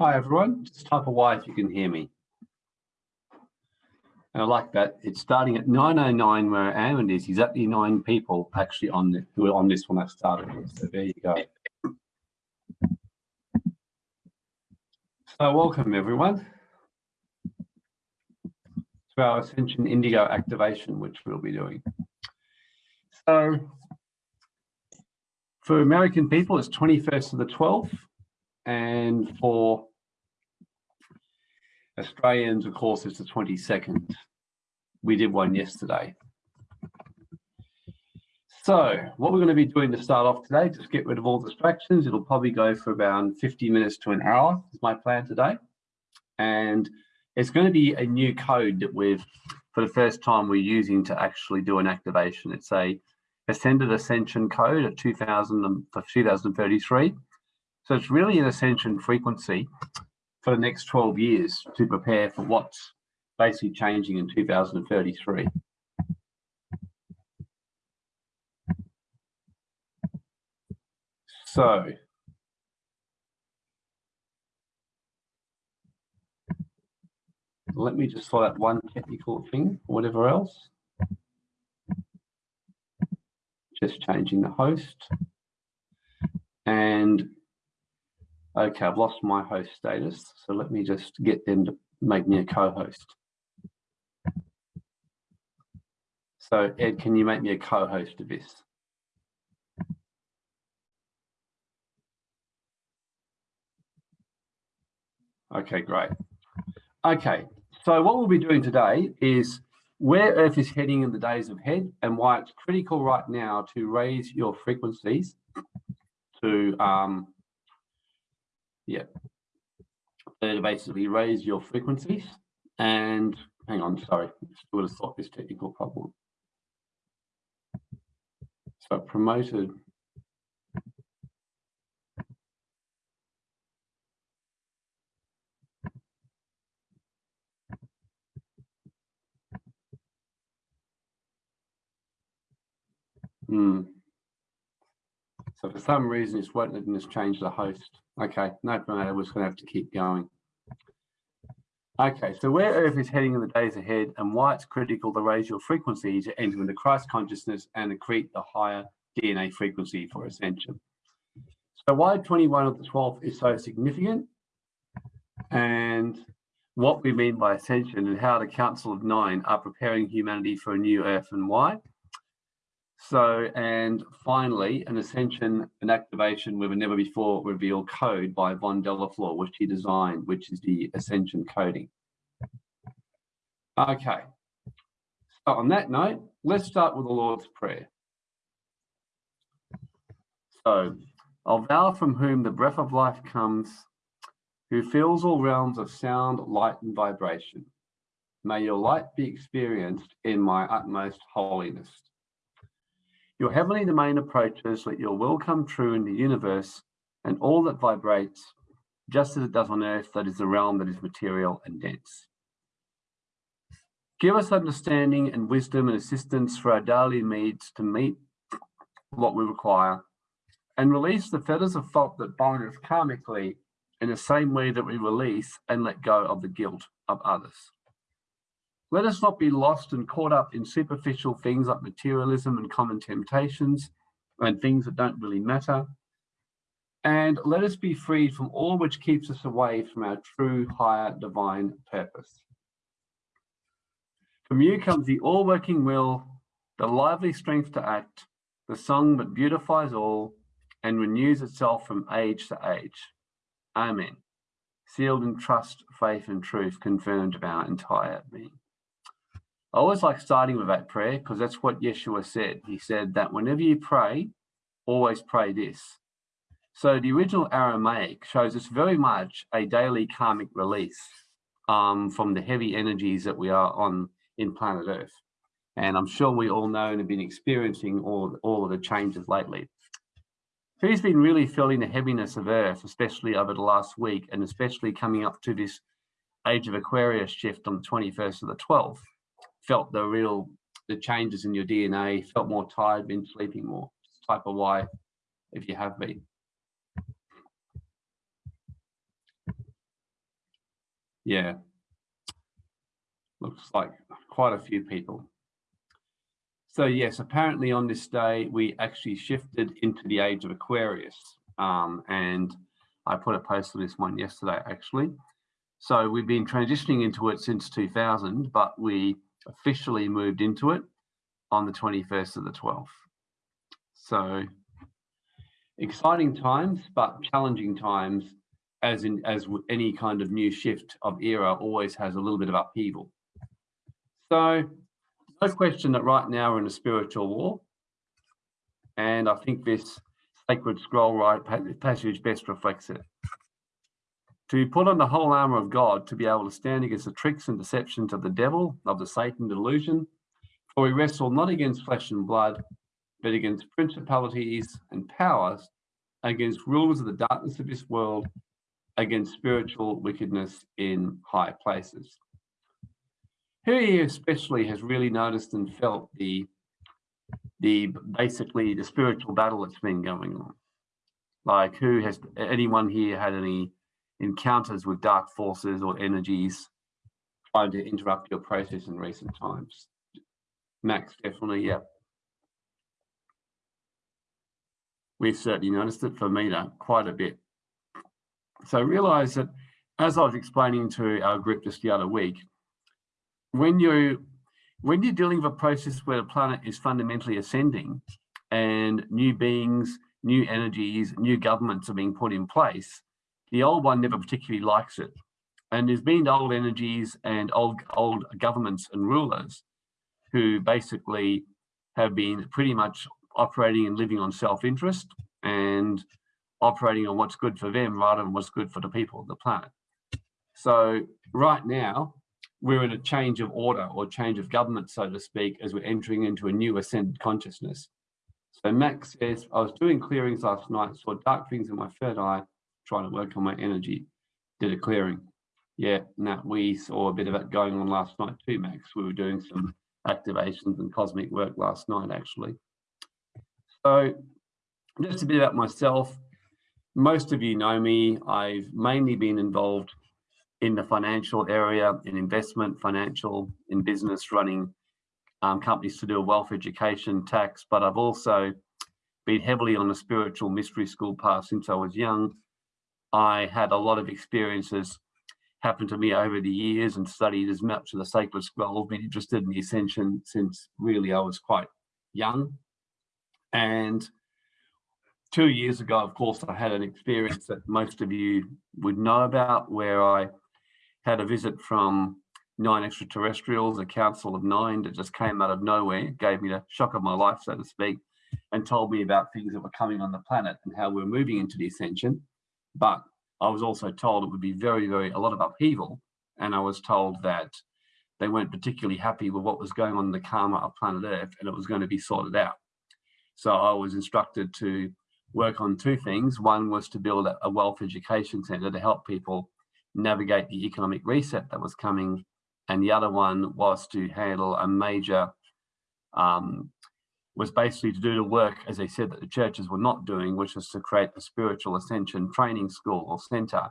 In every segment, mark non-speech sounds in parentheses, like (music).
Hi everyone, just type a Y if you can hear me. And I like that. It's starting at 9.09 where I am and there's exactly nine people actually on the, who are on this when I started. So there you go. So welcome everyone to our Ascension Indigo activation, which we'll be doing. So for American people, it's 21st of the 12th. And for Australians, of course, it's the 22nd. We did one yesterday. So what we're going to be doing to start off today, just get rid of all distractions. It'll probably go for about 50 minutes to an hour is my plan today. And it's going to be a new code that we've, for the first time, we're using to actually do an activation. It's a Ascended Ascension code at 2000 for 2033. So it's really an ascension frequency for the next 12 years to prepare for what's basically changing in 2033. So let me just sort out one technical thing, whatever else. Just changing the host. And okay, I've lost my host status. So let me just get them to make me a co-host. So Ed, can you make me a co-host of this? Okay, great. Okay, so what we'll be doing today is where Earth is heading in the days ahead and why it's critical right now to raise your frequencies to, um, yeah, to basically raise your frequencies. And hang on, sorry, I would have thought this technical problem. So promoted Hmm. So for some reason, it's won't letting us change the host. Okay, no problem. We're just going to have to keep going. Okay, so where Earth is heading in the days ahead and why it's critical to raise your frequency to enter into Christ consciousness and accrete the higher DNA frequency for ascension. So why 21 of the 12th is so significant and what we mean by ascension and how the Council of Nine are preparing humanity for a new Earth and why. So, and finally, an ascension, an activation with a never before revealed code by Von Delaflor, which he designed, which is the ascension coding. Okay. So on that note, let's start with the Lord's Prayer. So, I'll vow from whom the breath of life comes, who fills all realms of sound, light, and vibration. May your light be experienced in my utmost holiness. Your heavenly domain approaches, let your will come true in the universe and all that vibrates, just as it does on earth, that is the realm that is material and dense. Give us understanding and wisdom and assistance for our daily needs to meet what we require and release the fetters of fault that bind us karmically in the same way that we release and let go of the guilt of others. Let us not be lost and caught up in superficial things like materialism and common temptations and things that don't really matter. And let us be freed from all which keeps us away from our true higher divine purpose. From you comes the all-working will, the lively strength to act, the song that beautifies all and renews itself from age to age. Amen. Sealed in trust, faith, and truth, confirmed of our entire being. I always like starting with that prayer because that's what Yeshua said. He said that whenever you pray, always pray this. So the original Aramaic shows us very much a daily karmic release um, from the heavy energies that we are on in planet Earth. And I'm sure we all know and have been experiencing all, all of the changes lately. Who's been really feeling the heaviness of Earth, especially over the last week, and especially coming up to this age of Aquarius shift on the 21st of the 12th? Felt the real the changes in your DNA, felt more tired, been sleeping more. Type of why if you have been. Yeah. Looks like quite a few people. So yes, apparently on this day, we actually shifted into the age of Aquarius. Um, and I put a post on this one yesterday, actually. So we've been transitioning into it since 2000, but we officially moved into it on the 21st of the 12th. So exciting times, but challenging times, as in as any kind of new shift of era always has a little bit of upheaval. So no question that right now we're in a spiritual war. And I think this sacred scroll right passage best reflects it. To be put on the whole armor of God to be able to stand against the tricks and deceptions of the devil, of the Satan delusion. For we wrestle not against flesh and blood, but against principalities and powers, against rulers of the darkness of this world, against spiritual wickedness in high places. Who here especially has really noticed and felt the the basically the spiritual battle that's been going on? Like who has anyone here had any encounters with dark forces or energies trying to interrupt your process in recent times? Max, definitely, yeah. We've certainly noticed it for Mina quite a bit. So realize that as I was explaining to our group just the other week, when you when you're dealing with a process where the planet is fundamentally ascending and new beings, new energies, new governments are being put in place, the old one never particularly likes it. And there's been old energies and old old governments and rulers who basically have been pretty much operating and living on self-interest and operating on what's good for them rather than what's good for the people of the planet. So right now, we're in a change of order or change of government, so to speak, as we're entering into a new ascended consciousness. So Max says, I was doing clearings last night, saw dark things in my third eye, trying to work on my energy, did a clearing. Yeah, now we saw a bit of it going on last night too, Max. We were doing some activations and cosmic work last night, actually. So just a bit about myself. Most of you know me. I've mainly been involved in the financial area, in investment, financial, in business, running um, companies to do wealth education, tax, but I've also been heavily on the spiritual mystery school path since I was young. I had a lot of experiences happen to me over the years and studied as much of the sacred scroll, been interested in the ascension since really I was quite young. And two years ago, of course, I had an experience that most of you would know about where I had a visit from nine extraterrestrials, a council of nine that just came out of nowhere, gave me the shock of my life, so to speak, and told me about things that were coming on the planet and how we're moving into the ascension. But I was also told it would be very, very, a lot of upheaval. And I was told that they weren't particularly happy with what was going on in the karma of planet Earth and it was going to be sorted out. So I was instructed to work on two things. One was to build a wealth education center to help people navigate the economic reset that was coming. And the other one was to handle a major, um, was basically to do the work, as they said, that the churches were not doing, which was to create a spiritual ascension training school or center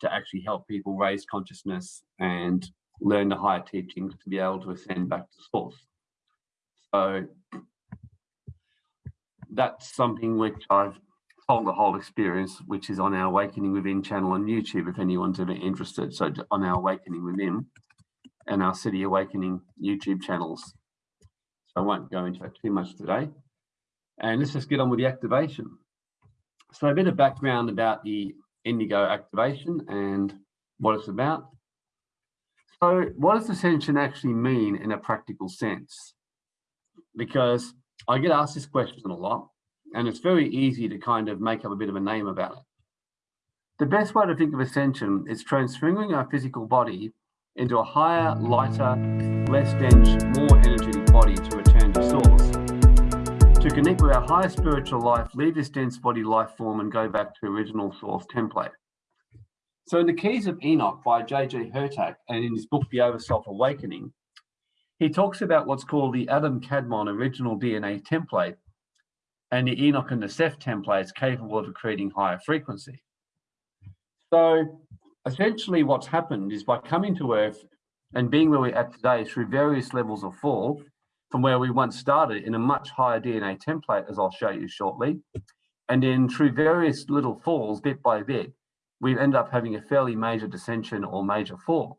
to actually help people raise consciousness and learn the higher teachings to be able to ascend back to source. So that's something which I've told the whole experience, which is on our Awakening Within channel on YouTube, if anyone's ever interested. So on our Awakening Within and our City Awakening YouTube channels. I won't go into that too much today. And let's just get on with the activation. So a bit of background about the Indigo activation and what it's about. So what does ascension actually mean in a practical sense? Because I get asked this question a lot and it's very easy to kind of make up a bit of a name about it. The best way to think of ascension is transferring our physical body into a higher, lighter, less dense, more energetic body to return to source. To connect with our higher spiritual life, leave this dense body life form and go back to original source template. So in the Keys of Enoch by J.J. Hurtak and in his book, The Overself Awakening, he talks about what's called the Adam Kadmon original DNA template and the Enoch and the Seth templates capable of creating higher frequency. So essentially what's happened is by coming to Earth and being where we're at today through various levels of fall from where we once started in a much higher DNA template, as I'll show you shortly. And then through various little falls, bit by bit, we end up having a fairly major dissension or major fall.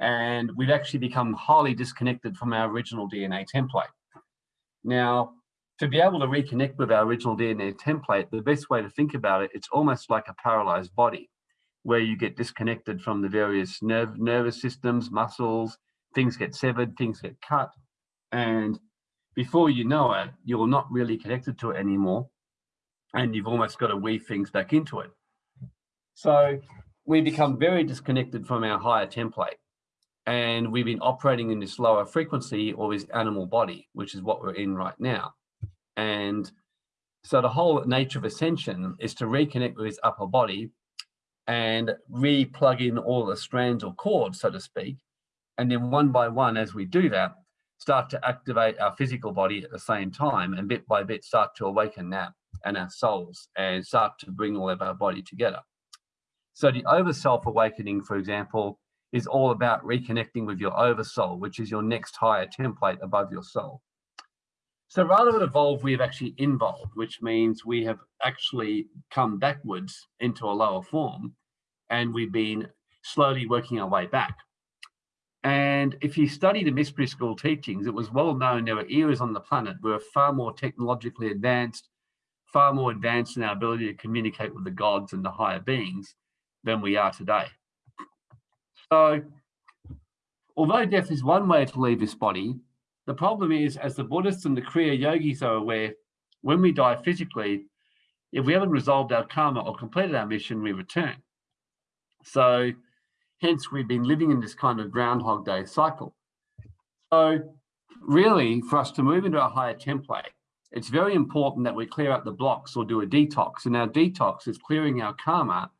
And we've actually become highly disconnected from our original DNA template. Now, to be able to reconnect with our original DNA template, the best way to think about it, it's almost like a paralyzed body where you get disconnected from the various nerve, nervous systems, muscles, things get severed, things get cut. And before you know it, you're not really connected to it anymore. And you've almost got to weave things back into it. So we become very disconnected from our higher template. And we've been operating in this lower frequency or this animal body, which is what we're in right now. And so the whole nature of ascension is to reconnect with his upper body and re-plug in all the strands or cords, so to speak. And then one by one, as we do that, start to activate our physical body at the same time and bit by bit start to awaken that and our souls and start to bring all of our body together. So the overself awakening, for example, is all about reconnecting with your oversoul, which is your next higher template above your soul. So rather than evolve, we have actually involved, which means we have actually come backwards into a lower form and we've been slowly working our way back. And if you study the mystery school teachings, it was well known there were eras on the planet where far more technologically advanced, far more advanced in our ability to communicate with the gods and the higher beings than we are today. So although death is one way to leave this body, the problem is, as the Buddhists and the Kriya yogis are aware, when we die physically, if we haven't resolved our karma or completed our mission, we return. So hence we've been living in this kind of Groundhog Day cycle. So really, for us to move into a higher template, it's very important that we clear out the blocks or do a detox. And our detox is clearing our karma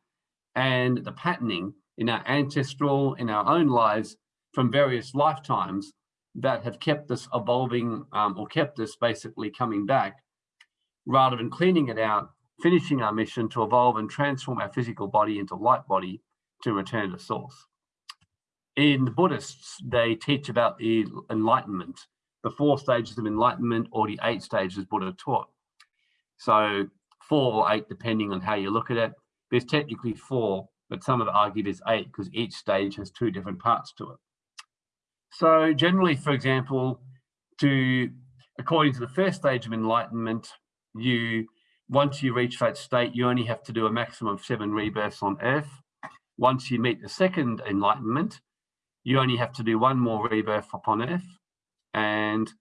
and the patterning in our ancestral, in our own lives from various lifetimes that have kept us evolving um, or kept us basically coming back rather than cleaning it out, finishing our mission to evolve and transform our physical body into light body to return to source. In the Buddhists, they teach about the enlightenment, the four stages of enlightenment or the eight stages Buddha taught. So four or eight, depending on how you look at it. There's technically four, but some have argued there's eight because each stage has two different parts to it. So generally, for example, to according to the first stage of enlightenment, you once you reach that state, you only have to do a maximum of seven rebirths on Earth. Once you meet the second enlightenment, you only have to do one more rebirth upon Earth. And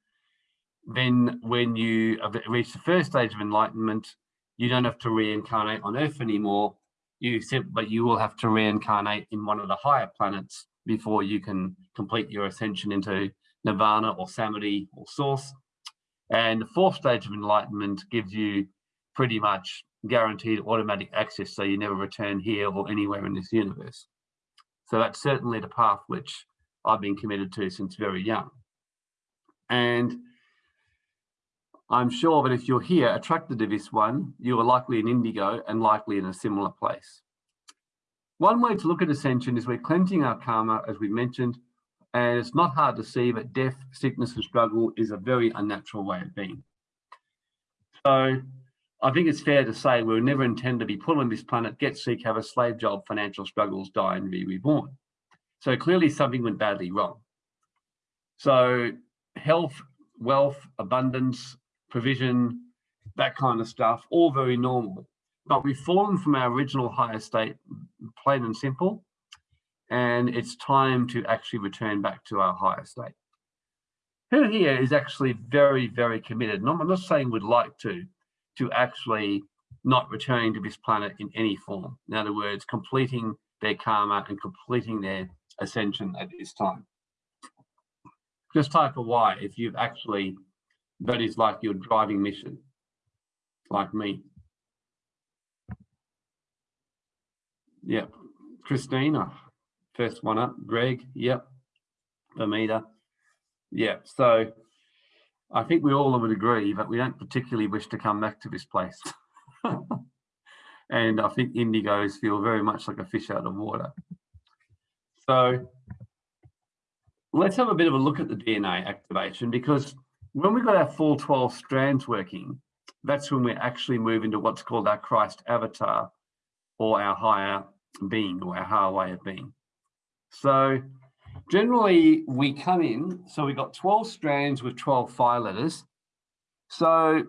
then when you reach the first stage of enlightenment, you don't have to reincarnate on Earth anymore. You but you will have to reincarnate in one of the higher planets before you can complete your ascension into nirvana or samadhi or source. And the fourth stage of enlightenment gives you pretty much guaranteed automatic access so you never return here or anywhere in this universe. So that's certainly the path which I've been committed to since very young. And I'm sure that if you're here attracted to this one, you are likely an indigo and likely in a similar place. One way to look at ascension is we're cleansing our karma, as we mentioned, and it's not hard to see that death, sickness, and struggle is a very unnatural way of being. So I think it's fair to say we were never intended to be put on this planet, get sick, have a slave job, financial struggles, die, and be reborn. So clearly something went badly wrong. So health, wealth, abundance, provision, that kind of stuff, all very normal but we've fallen from our original higher state, plain and simple, and it's time to actually return back to our higher state. Who here is actually very, very committed, and I'm not saying would like to, to actually not returning to this planet in any form. In other words, completing their karma and completing their ascension at this time. Just type a Y if you've actually, that is like your driving mission, like me. Yep. Christina, first one up. Greg, yep. Amita, yep. So I think we all would agree that we don't particularly wish to come back to this place. (laughs) and I think indigos feel very much like a fish out of water. So let's have a bit of a look at the DNA activation because when we've got our full 12 strands working, that's when we actually move into what's called our Christ avatar or our higher being or our way of being. So generally we come in, so we've got 12 strands with 12 fire letters. So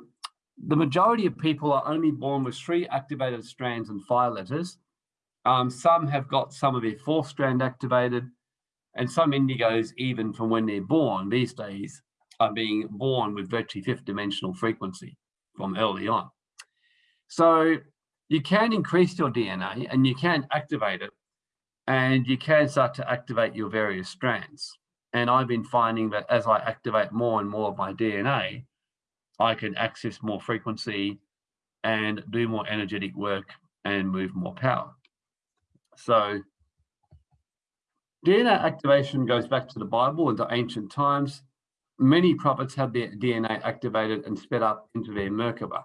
the majority of people are only born with three activated strands and fire letters. Um, some have got some of their fourth strand activated, and some indigos, even from when they're born these days, are being born with virtually fifth dimensional frequency from early on. So you can increase your DNA and you can activate it and you can start to activate your various strands. And I've been finding that as I activate more and more of my DNA, I can access more frequency and do more energetic work and move more power. So DNA activation goes back to the Bible and to ancient times. Many prophets had their DNA activated and sped up into their Merkaba.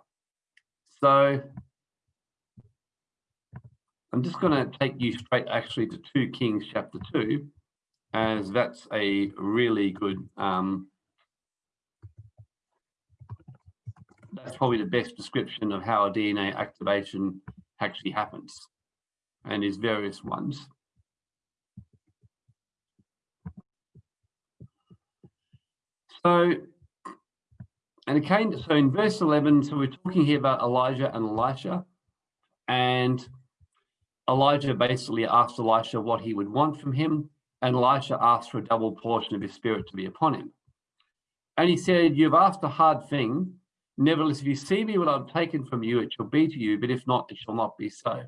So I'm just going to take you straight actually to 2 Kings chapter 2, as that's a really good um, that's probably the best description of how a DNA activation actually happens and is various ones. So, and it came, so in verse 11, so we're talking here about Elijah and Elisha, and Elijah basically asked Elisha what he would want from him, and Elisha asked for a double portion of his spirit to be upon him. And he said, You've asked a hard thing, Nevertheless, if you see me what I've taken from you, it shall be to you, but if not, it shall not be so.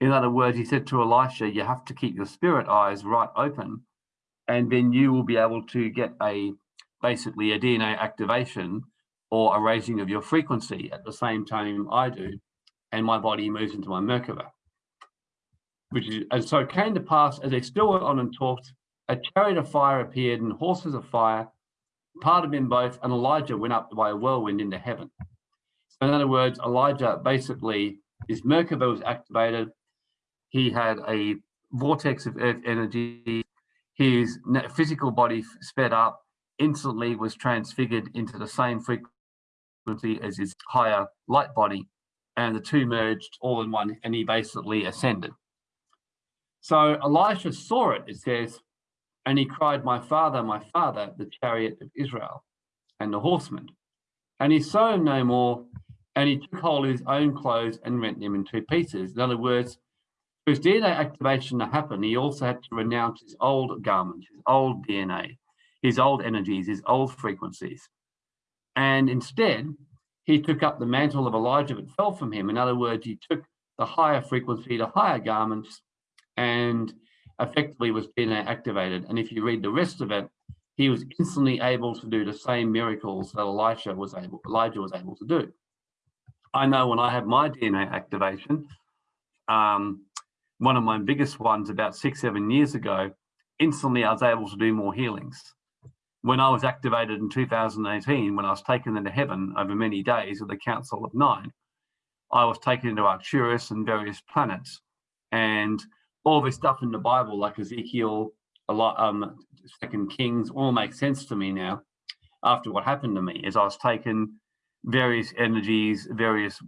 In other words, he said to Elisha, you have to keep your spirit eyes right open, and then you will be able to get a basically a DNA activation or a raising of your frequency at the same time I do, and my body moves into my Merkaba. Which is, and so it came to pass as they still went on and talked, a chariot of fire appeared and horses of fire part of them both, and Elijah went up by a whirlwind into heaven. So in other words, Elijah basically, his Merkaba was activated. He had a vortex of earth energy. His physical body sped up, instantly was transfigured into the same frequency as his higher light body, and the two merged all in one, and he basically ascended. So Elisha saw it, it says, and he cried, My father, my father, the chariot of Israel and the horsemen. And he saw him no more, and he took hold of his own clothes and rent them in two pieces. In other words, for his DNA activation to happen, he also had to renounce his old garments, his old DNA, his old energies, his old frequencies. And instead, he took up the mantle of Elijah that fell from him. In other words, he took the higher frequency, the higher garments, and effectively was DNA activated. And if you read the rest of it, he was instantly able to do the same miracles that Elisha was able, Elijah was able to do. I know when I had my DNA activation, um, one of my biggest ones about six, seven years ago, instantly I was able to do more healings. When I was activated in 2018, when I was taken into heaven over many days with the Council of Nine, I was taken into Arcturus and various planets. And all this stuff in the Bible, like Ezekiel, a lot, um, Second Kings, all makes sense to me now. After what happened to me, as I was taken various energies, various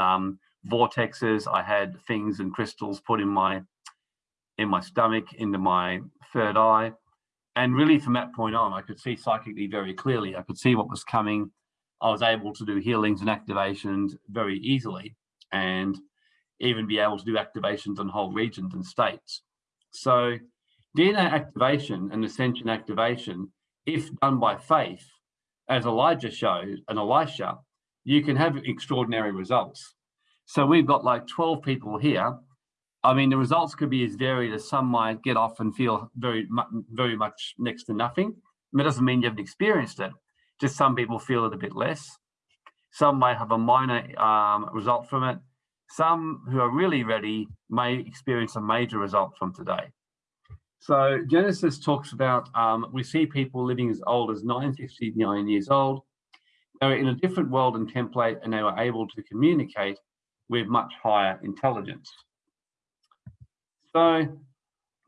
um, vortexes. I had things and crystals put in my in my stomach, into my third eye, and really from that point on, I could see psychically very clearly. I could see what was coming. I was able to do healings and activations very easily, and even be able to do activations on whole regions and states. So DNA activation and ascension activation, if done by faith, as Elijah showed and Elisha, you can have extraordinary results. So we've got like 12 people here. I mean, the results could be as varied as some might get off and feel very, very much next to nothing. It doesn't mean you haven't experienced it. Just some people feel it a bit less. Some may have a minor um, result from it. Some who are really ready may experience a major result from today. So Genesis talks about, um, we see people living as old as 959 years old. They were in a different world and template and they were able to communicate with much higher intelligence. So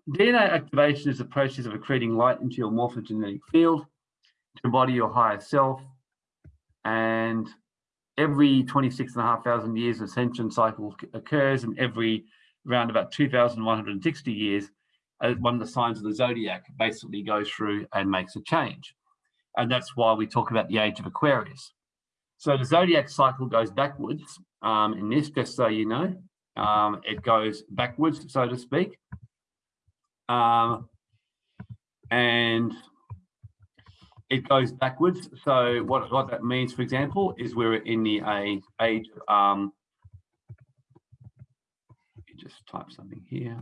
DNA activation is the process of accreting light into your morphogenetic field to embody your higher self. And every 26 and a years, ascension cycle occurs, and every around about 2,160 years, uh, one of the signs of the zodiac basically goes through and makes a change. And that's why we talk about the age of Aquarius. So the zodiac cycle goes backwards um, in this, just so you know. Um, it goes backwards, so to speak. Um, and it goes backwards. So what, what that means, for example, is we're in the age of, um, just type something here.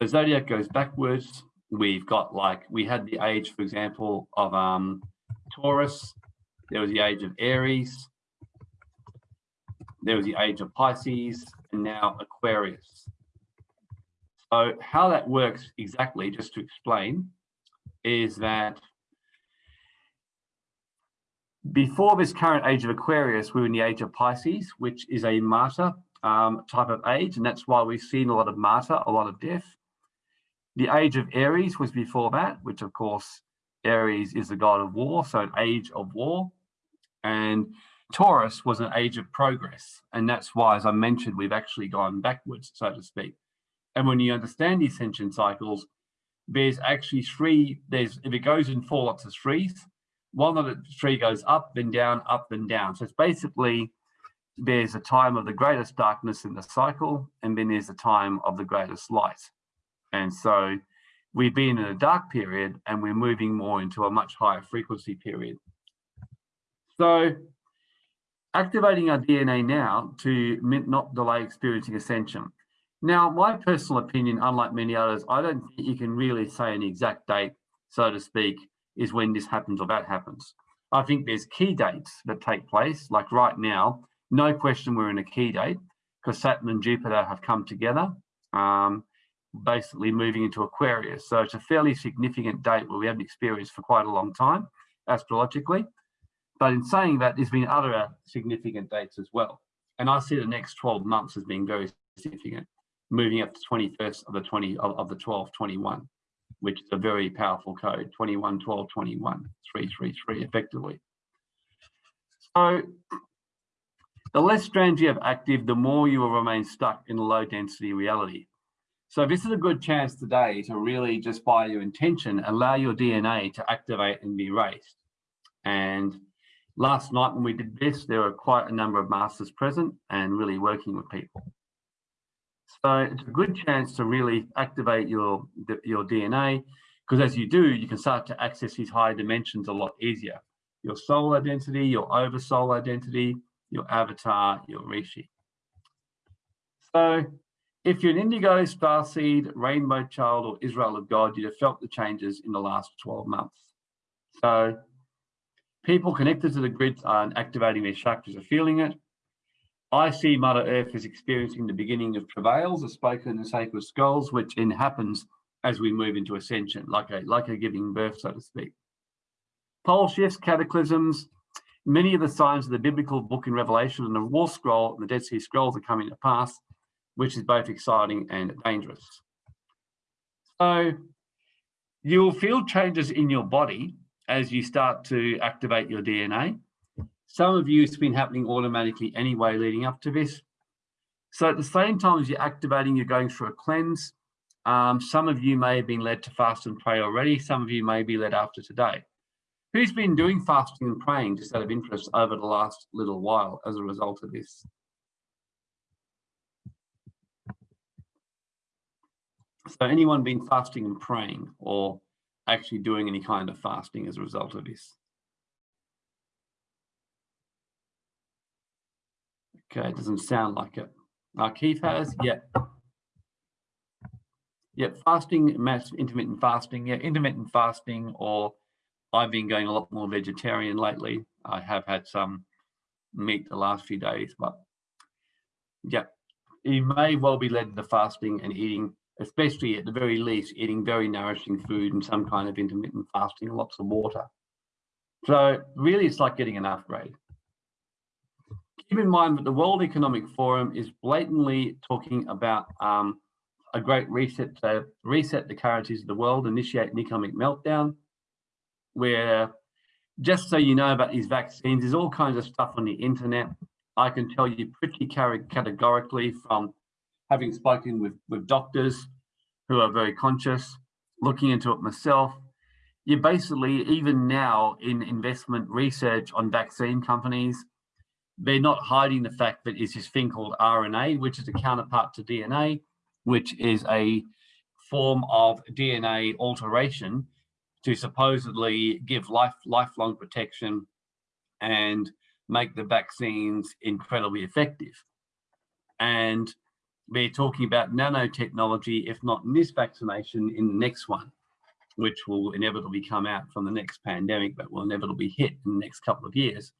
So zodiac goes backwards. We've got like, we had the age, for example, of um, Taurus. There was the age of Aries. There was the age of Pisces and now Aquarius. So how that works exactly, just to explain, is that before this current age of Aquarius, we were in the age of Pisces, which is a martyr um, type of age, and that's why we've seen a lot of martyr, a lot of death. The age of Aries was before that, which of course, Aries is the god of war, so an age of war. And Taurus was an age of progress. And that's why, as I mentioned, we've actually gone backwards, so to speak. And when you understand the ascension cycles, there's actually three, there's if it goes in four lots of threes, one of the three goes up, then down, up, then down. So it's basically there's a time of the greatest darkness in the cycle, and then there's a time of the greatest light. And so we've been in a dark period and we're moving more into a much higher frequency period. So activating our DNA now to not delay experiencing ascension. Now, my personal opinion, unlike many others, I don't think you can really say an exact date, so to speak, is when this happens or that happens. I think there's key dates that take place, like right now, no question we're in a key date because Saturn and Jupiter have come together. Um, basically moving into Aquarius. So it's a fairly significant date where we haven't experienced for quite a long time, astrologically. But in saying that, there's been other uh, significant dates as well. And I see the next 12 months as being very significant, moving up to 21st of the 20 of, of the 12, 21, which is a very powerful code, 21, 12, 21, 333 effectively. So the less strands you have active, the more you will remain stuck in a low density reality. So this is a good chance today to really just by your intention, allow your DNA to activate and be raised. And last night when we did this, there were quite a number of masters present and really working with people. So it's a good chance to really activate your, your DNA because as you do, you can start to access these higher dimensions a lot easier. Your soul identity, your oversoul identity, your avatar, your Rishi. So if you're an indigo, starseed, rainbow child, or Israel of God, you'd have felt the changes in the last 12 months. So people connected to the grid and activating their chakras are feeling it. I see Mother Earth is experiencing the beginning of travails, as spoken in the sacred scrolls, which in happens as we move into ascension, like a, like a giving birth, so to speak. Pole shifts, cataclysms, many of the signs of the biblical book in Revelation and the War Scroll and the Dead Sea Scrolls are coming to pass which is both exciting and dangerous. So you'll feel changes in your body as you start to activate your DNA. Some of you, it's been happening automatically anyway leading up to this. So at the same time as you're activating, you're going through a cleanse. Um, some of you may have been led to fast and pray already. Some of you may be led after today. Who's been doing fasting and praying just out of interest over the last little while as a result of this? So anyone been fasting and praying or actually doing any kind of fasting as a result of this? Okay, it doesn't sound like it. Uh, Keith has, yeah. Yeah, fasting, mass intermittent fasting, yeah, intermittent fasting, or I've been going a lot more vegetarian lately. I have had some meat the last few days, but yeah, you may well be led into fasting and eating especially at the very least, eating very nourishing food and some kind of intermittent fasting, lots of water. So really it's like getting an upgrade. Keep in mind that the World Economic Forum is blatantly talking about um, a great reset to reset the currencies of the world, initiate an economic meltdown, where just so you know about these vaccines, there's all kinds of stuff on the internet. I can tell you pretty categorically from having spoken with, with doctors who are very conscious, looking into it myself, you basically, even now in investment research on vaccine companies, they're not hiding the fact that it's this thing called RNA, which is a counterpart to DNA, which is a form of DNA alteration to supposedly give life lifelong protection and make the vaccines incredibly effective. And they're talking about nanotechnology, if not this vaccination, in the next one, which will inevitably come out from the next pandemic, but will inevitably hit in the next couple of years.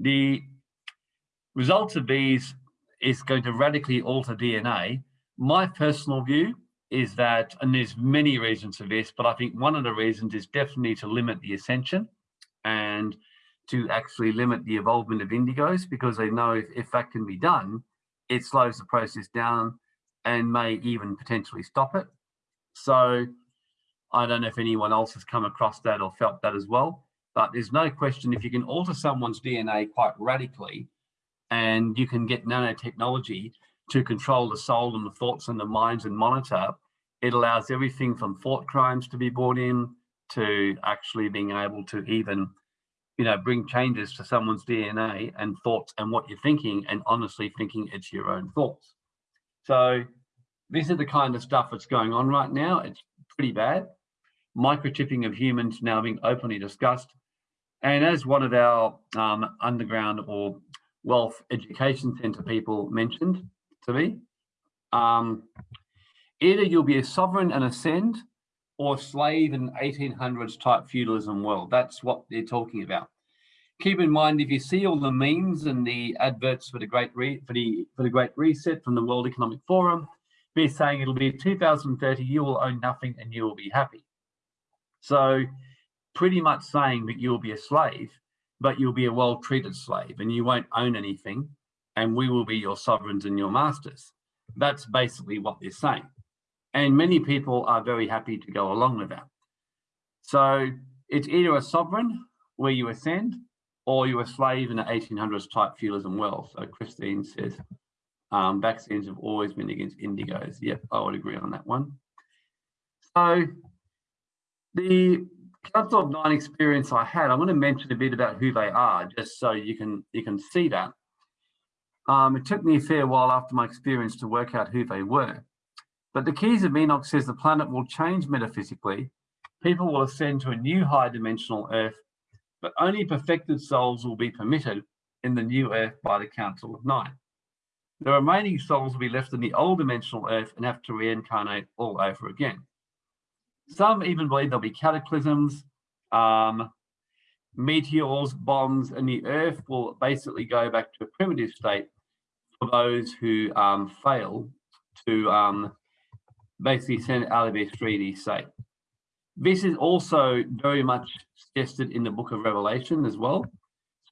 The results of these is going to radically alter DNA my personal view is that, and there's many reasons for this, but I think one of the reasons is definitely to limit the ascension and to actually limit the involvement of indigos because they know if, if that can be done, it slows the process down and may even potentially stop it. So I don't know if anyone else has come across that or felt that as well, but there's no question if you can alter someone's DNA quite radically and you can get nanotechnology to control the soul and the thoughts and the minds and monitor, it allows everything from thought crimes to be brought in to actually being able to even, you know, bring changes to someone's DNA and thoughts and what you're thinking and honestly thinking it's your own thoughts. So this is the kind of stuff that's going on right now. It's pretty bad. Microchipping of humans now being openly discussed. And as one of our um, underground or wealth education center people mentioned, to me. Um, either you'll be a sovereign and ascend or slave in 1800s type feudalism world. That's what they're talking about. Keep in mind, if you see all the memes and the adverts for the Great Re for the for the Great Reset from the World Economic Forum, they're saying it'll be 2030, you will own nothing and you will be happy. So pretty much saying that you'll be a slave, but you'll be a well-treated slave and you won't own anything and we will be your sovereigns and your masters. That's basically what they're saying. And many people are very happy to go along with that. So it's either a sovereign where you ascend or you're a slave in the 1800s type feudalism world. So Christine says, um, vaccines have always been against indigos. Yep, I would agree on that one. So the Council of Nine experience I had, I'm going to mention a bit about who they are, just so you can you can see that. Um, it took me a fair while after my experience to work out who they were. But the Keys of Enoch says the planet will change metaphysically. People will ascend to a new high dimensional Earth, but only perfected souls will be permitted in the new Earth by the Council of Nine. The remaining souls will be left in the old dimensional Earth and have to reincarnate all over again. Some even believe there'll be cataclysms, um, meteors, bombs, and the Earth will basically go back to a primitive state for those who um, fail to um, basically send their 3D state. This is also very much suggested in the book of Revelation as well.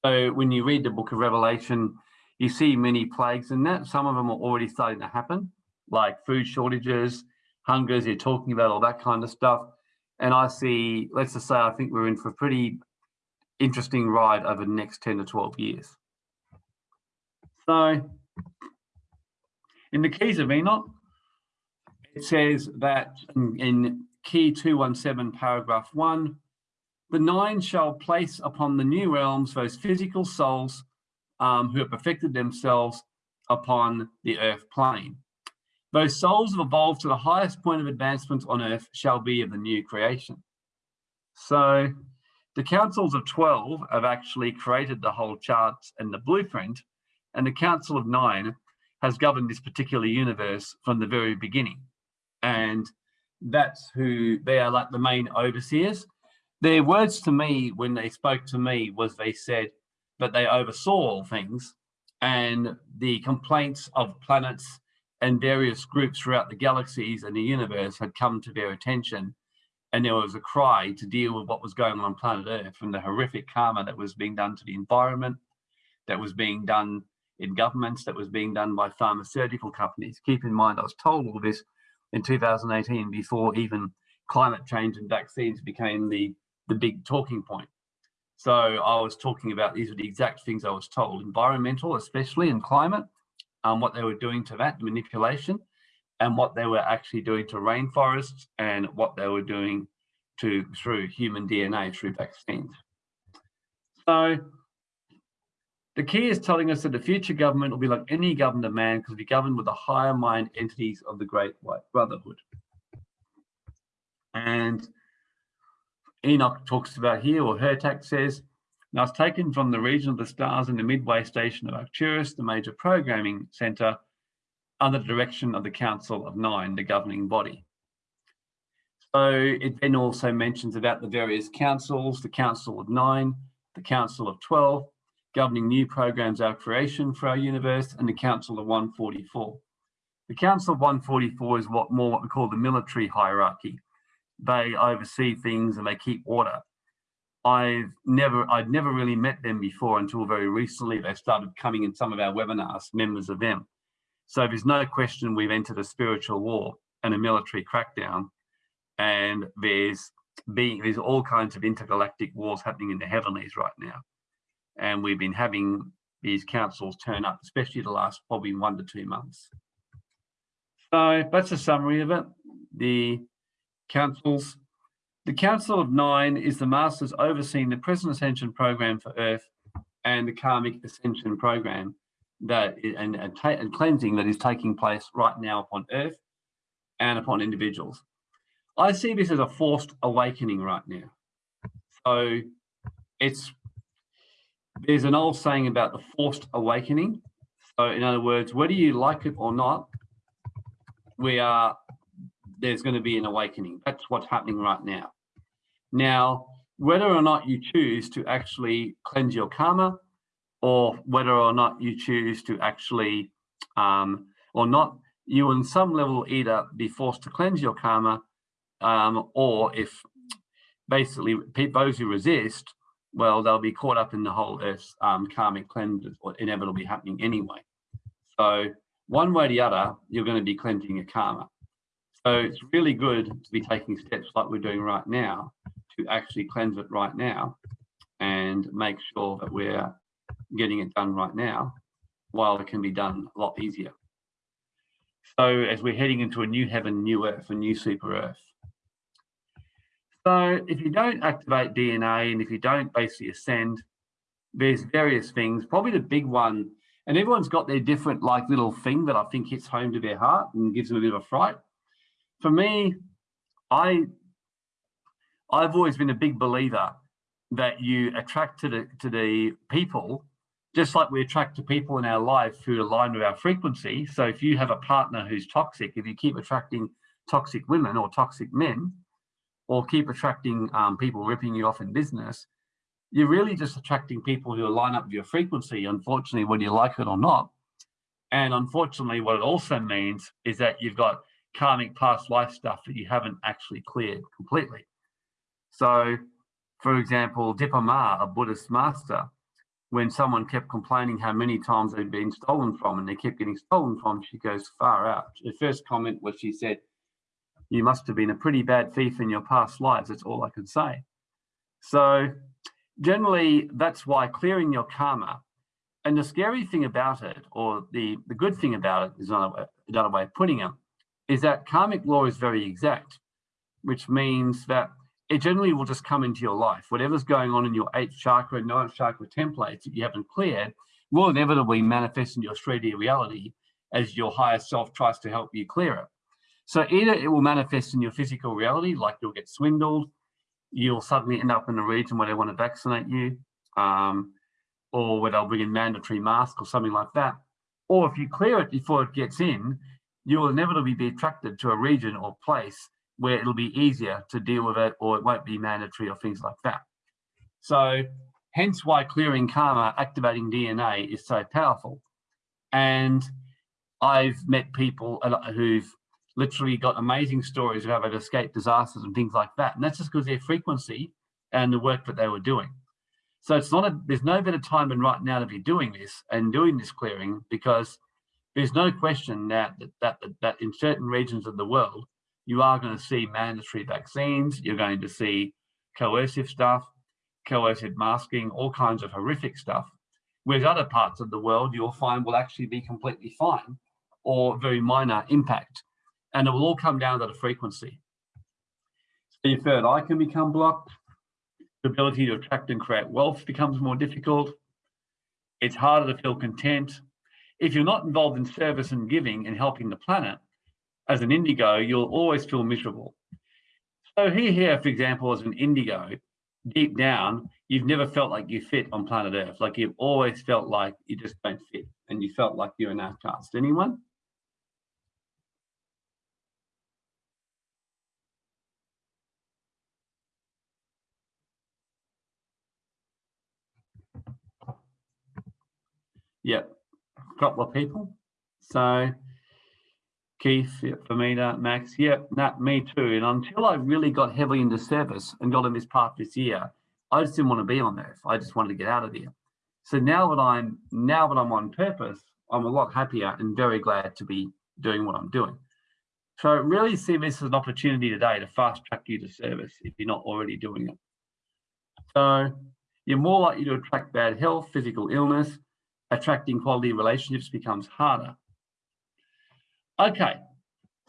So when you read the book of Revelation, you see many plagues in that. Some of them are already starting to happen, like food shortages, hungers, you're talking about all that kind of stuff. And I see, let's just say, I think we're in for a pretty interesting ride over the next 10 to 12 years. So in the keys of Enoch, it says that in, in key 217 paragraph 1, the nine shall place upon the new realms those physical souls um, who have perfected themselves upon the earth plane. Those souls have evolved to the highest point of advancement on earth shall be of the new creation. So the councils of 12 have actually created the whole charts and the blueprint, and the council of nine has governed this particular universe from the very beginning. And that's who they are like the main overseers. Their words to me when they spoke to me was they said that they oversaw all things and the complaints of planets and various groups throughout the galaxies and the universe had come to their attention and there was a cry to deal with what was going on planet Earth and the horrific karma that was being done to the environment, that was being done in governments, that was being done by pharmaceutical companies. Keep in mind, I was told all this in 2018 before even climate change and vaccines became the, the big talking point. So I was talking about these are the exact things I was told, environmental, especially in climate, um, what they were doing to that manipulation and what they were actually doing to rainforests and what they were doing to through human DNA through vaccines. So the key is telling us that the future government will be like any government of man because we governed with the higher mind entities of the Great White Brotherhood. And Enoch talks about here, or Hurtak says, now it's taken from the region of the stars in the midway station of Arcturus, the major programming center, under the direction of the Council of Nine, the governing body. So it then also mentions about the various councils, the Council of Nine, the Council of 12, governing new programs our creation for our universe, and the Council of 144. The Council of 144 is what more what we call the military hierarchy. They oversee things and they keep order. I've never, I'd never really met them before until very recently. They started coming in some of our webinars, members of them. So there's no question we've entered a spiritual war and a military crackdown. And there's being, there's all kinds of intergalactic wars happening in the heavenlies right now and we've been having these councils turn up, especially the last probably one to two months. So that's a summary of it. The councils, the Council of Nine is the masters overseeing the present ascension program for Earth and the karmic ascension program that and, and, and cleansing that is taking place right now upon Earth and upon individuals. I see this as a forced awakening right now. So it's there's an old saying about the forced awakening. So in other words, whether you like it or not, we are, there's going to be an awakening. That's what's happening right now. Now, whether or not you choose to actually cleanse your karma or whether or not you choose to actually, um, or not, you in some level either be forced to cleanse your karma um, or if basically those who resist well, they'll be caught up in the whole Earth's um, karmic cleanse, what inevitably happening anyway. So one way or the other, you're going to be cleansing your karma. So it's really good to be taking steps like we're doing right now to actually cleanse it right now and make sure that we're getting it done right now while it can be done a lot easier. So as we're heading into a new heaven, new earth, a new super earth, so if you don't activate DNA and if you don't basically ascend, there's various things. Probably the big one, and everyone's got their different like little thing that I think hits home to their heart and gives them a bit of a fright. For me, I I've always been a big believer that you attract to the to the people just like we attract to people in our life who align with our frequency. So if you have a partner who's toxic, if you keep attracting toxic women or toxic men, or keep attracting um, people ripping you off in business, you're really just attracting people who line up with your frequency, unfortunately, whether you like it or not. And unfortunately, what it also means is that you've got karmic past life stuff that you haven't actually cleared completely. So, for example, Dipa Ma Buddhist master, when someone kept complaining how many times they'd been stolen from and they kept getting stolen from, she goes far out. The first comment was she said, you must have been a pretty bad thief in your past lives. That's all I can say. So generally, that's why clearing your karma. And the scary thing about it, or the, the good thing about it, is another, another way of putting it, is that karmic law is very exact, which means that it generally will just come into your life. Whatever's going on in your eighth chakra, ninth chakra templates that you haven't cleared will inevitably manifest in your 3D reality as your higher self tries to help you clear it. So either it will manifest in your physical reality, like you'll get swindled, you'll suddenly end up in a region where they want to vaccinate you, um, or where they'll bring in mandatory masks or something like that. Or if you clear it before it gets in, you will inevitably be attracted to a region or place where it'll be easier to deal with it or it won't be mandatory or things like that. So hence why clearing karma, activating DNA is so powerful. And I've met people who've literally got amazing stories of how they've escaped disasters and things like that. And that's just because their frequency and the work that they were doing. So it's not a, there's no better time than right now to be doing this and doing this clearing because there's no question that, that, that, that in certain regions of the world, you are going to see mandatory vaccines, you're going to see coercive stuff, coercive masking, all kinds of horrific stuff. Whereas other parts of the world you'll find will actually be completely fine or very minor impact. And it will all come down to the frequency. So your third eye can become blocked. The ability to attract and create wealth becomes more difficult. It's harder to feel content. If you're not involved in service and giving and helping the planet, as an indigo, you'll always feel miserable. So here, here, for example, as an indigo, deep down, you've never felt like you fit on planet Earth. Like you've always felt like you just don't fit and you felt like you're an outcast. Anyone? Yep, a couple of people. So Keith, yep, Famina, Max, yep, Nat, me too. And until I really got heavily into service and got in this path this year, I just didn't want to be on Earth. I just wanted to get out of here. So now that I'm now that I'm on purpose, I'm a lot happier and very glad to be doing what I'm doing. So really see this as an opportunity today to fast track you to service if you're not already doing it. So you're more likely to attract bad health, physical illness, attracting quality relationships becomes harder. Okay,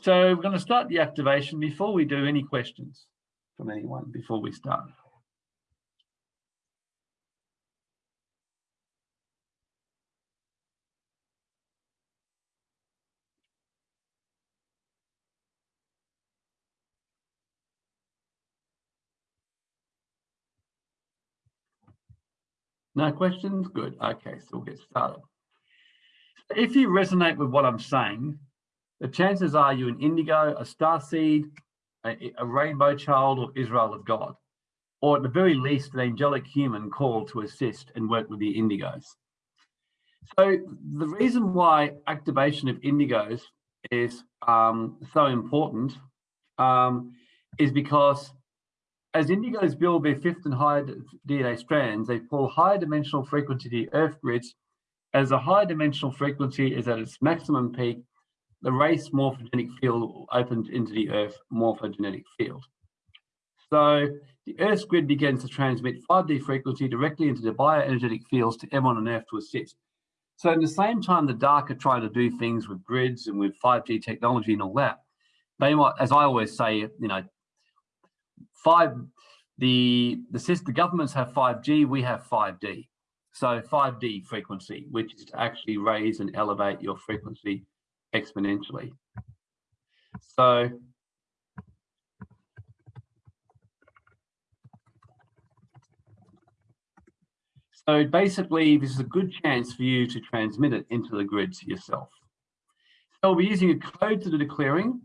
so we're going to start the activation before we do any questions from anyone before we start. No questions? Good. Okay, so we'll get started. If you resonate with what I'm saying, the chances are you an indigo, a star seed, a, a rainbow child, or Israel of God, or at the very least, an angelic human called to assist and work with the indigos. So the reason why activation of indigos is um, so important um, is because as indigos build their fifth and higher DNA strands, they pull higher dimensional frequency to the Earth grids. As a higher dimensional frequency is at its maximum peak, the race morphogenetic field opens into the Earth morphogenetic field. So the Earth's grid begins to transmit 5D frequency directly into the bioenergetic fields to everyone on Earth to assist. So in the same time the dark are trying to do things with grids and with 5G technology and all that, they might, as I always say, you know, five, the, the, the governments have 5G, we have 5D. So 5D frequency, which is to actually raise and elevate your frequency exponentially. So So basically, this is a good chance for you to transmit it into the grids yourself. So we'll be using a code to the clearing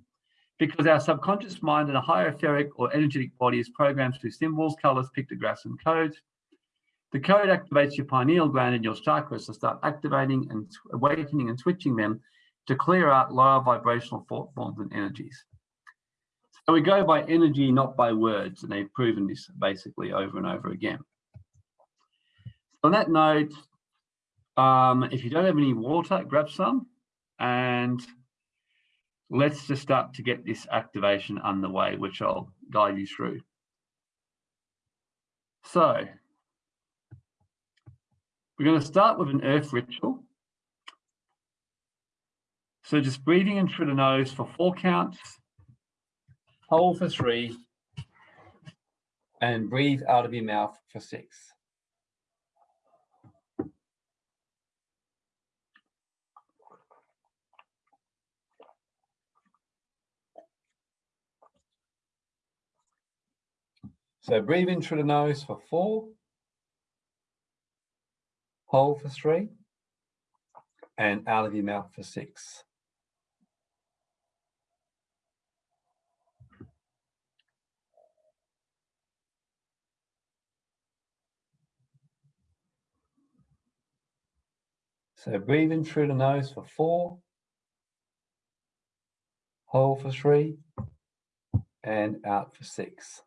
because our subconscious mind in a higher etheric or energetic body is programmed through symbols, colors, pictographs, and codes. The code activates your pineal gland and your chakras to start activating and awakening and switching them to clear out lower vibrational thought forms and energies. So we go by energy, not by words, and they've proven this basically over and over again. On that note, um, if you don't have any water, grab some and let's just start to get this activation underway, which I'll guide you through. So we're going to start with an earth ritual. So just breathing in through the nose for four counts, hold for three, and breathe out of your mouth for six. So breathe in through the nose for four, hold for three, and out of your mouth for six. So breathe in through the nose for four, Hold for three and out for six.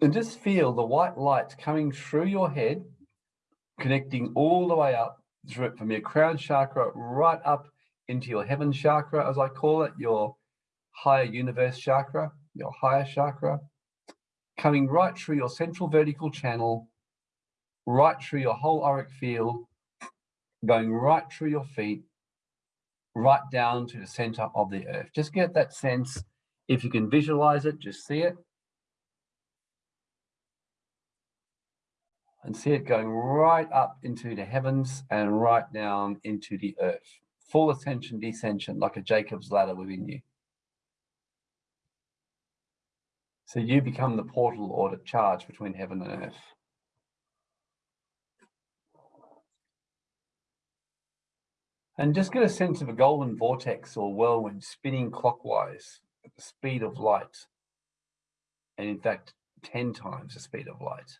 And just feel the white light coming through your head, connecting all the way up through it from your crown chakra right up into your heaven chakra, as I call it, your higher universe chakra, your higher chakra, coming right through your central vertical channel, right through your whole auric field, going right through your feet, right down to the center of the earth. Just get that sense. If you can visualize it, just see it. And see it going right up into the heavens and right down into the earth. Full ascension, descension, like a Jacob's ladder within you. So you become the portal or the charge between heaven and earth. And just get a sense of a golden vortex or whirlwind spinning clockwise at the speed of light. And in fact, 10 times the speed of light.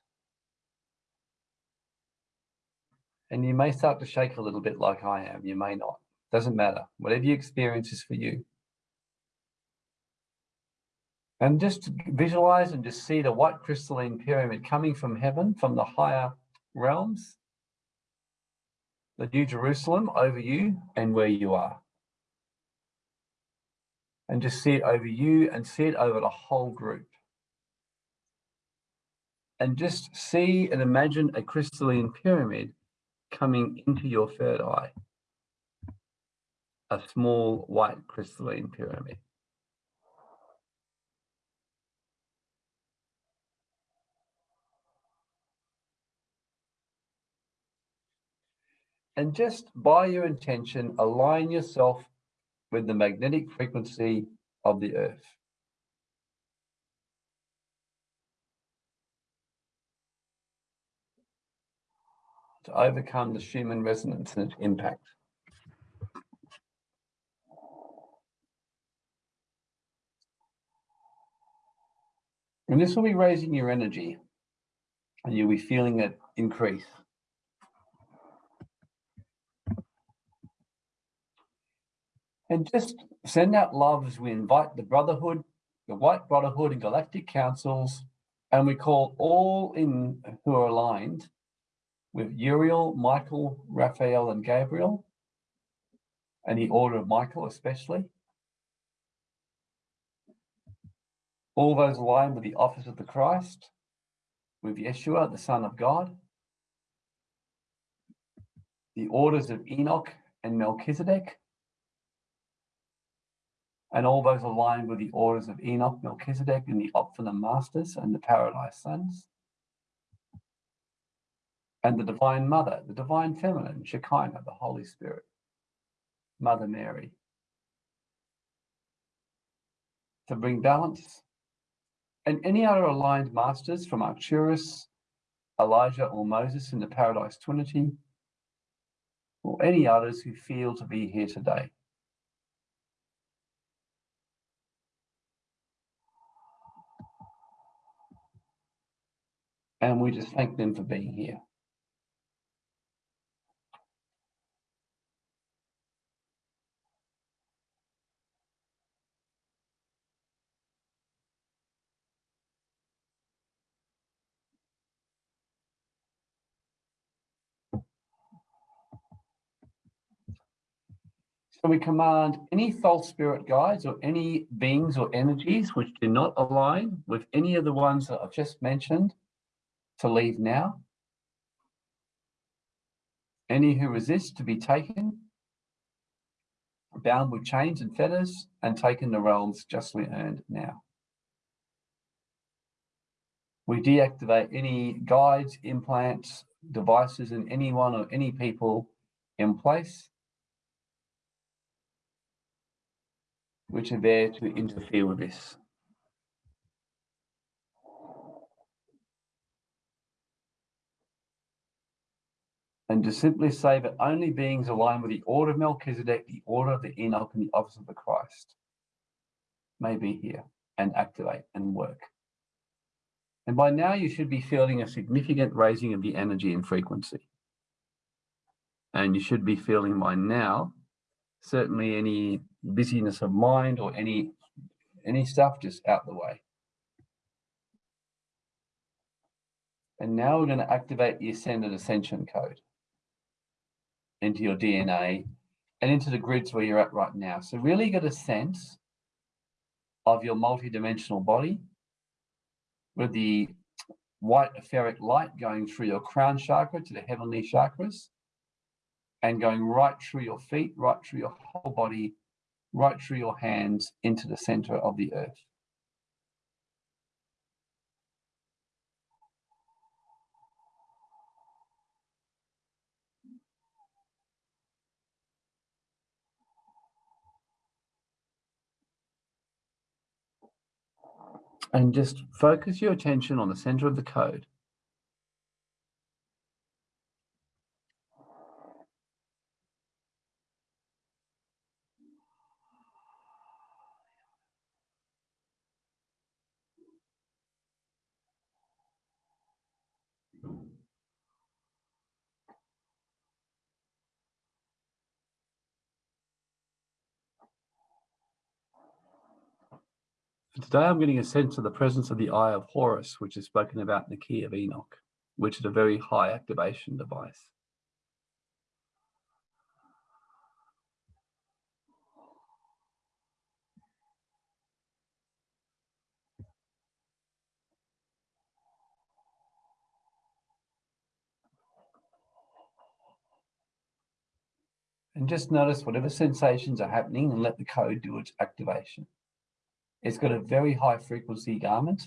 And you may start to shake a little bit like I am. You may not. Doesn't matter. Whatever you experience is for you. And just visualize and just see the white crystalline pyramid coming from heaven, from the higher realms, the New Jerusalem over you and where you are. And just see it over you and see it over the whole group. And just see and imagine a crystalline pyramid coming into your third eye, a small white crystalline pyramid. And just by your intention, align yourself with the magnetic frequency of the earth. To overcome the Schumann resonance and its impact. And this will be raising your energy and you'll be feeling it increase. And just send out love as we invite the Brotherhood, the White Brotherhood and Galactic Councils, and we call all in who are aligned with Uriel, Michael, Raphael, and Gabriel, and the order of Michael especially. All those aligned with the office of the Christ, with Yeshua, the Son of God, the orders of Enoch and Melchizedek, and all those aligned with the orders of Enoch, Melchizedek, and the Optimum Masters and the Paradise Sons and the Divine Mother, the Divine Feminine, Shekinah, the Holy Spirit, Mother Mary, to bring balance. And any other aligned masters from Arcturus, Elijah or Moses in the Paradise Trinity, or any others who feel to be here today. And we just thank them for being here. So we command any false spirit guides or any beings or energies which do not align with any of the ones that I've just mentioned to leave now. Any who resist to be taken, bound with chains and fetters, and taken the realms justly earned now. We deactivate any guides, implants, devices, and anyone or any people in place which are there to interfere with this. And to simply say that only beings aligned with the order of Melchizedek, the order of the Enoch, and the office of the Christ may be here and activate and work. And by now you should be feeling a significant raising of the energy and frequency. And you should be feeling by now, certainly any busyness of mind or any, any stuff just out the way. And now we're going to activate the Ascended Ascension code into your DNA and into the grids where you're at right now. So really get a sense of your multidimensional body with the white etheric light going through your crown chakra to the heavenly chakras and going right through your feet, right through your whole body, right through your hands into the center of the earth. and just focus your attention on the center of the code. Today I'm getting a sense of the presence of the Eye of Horus, which is spoken about in the Key of Enoch, which is a very high activation device. And just notice whatever sensations are happening and let the code do its activation. It's got a very high frequency garment.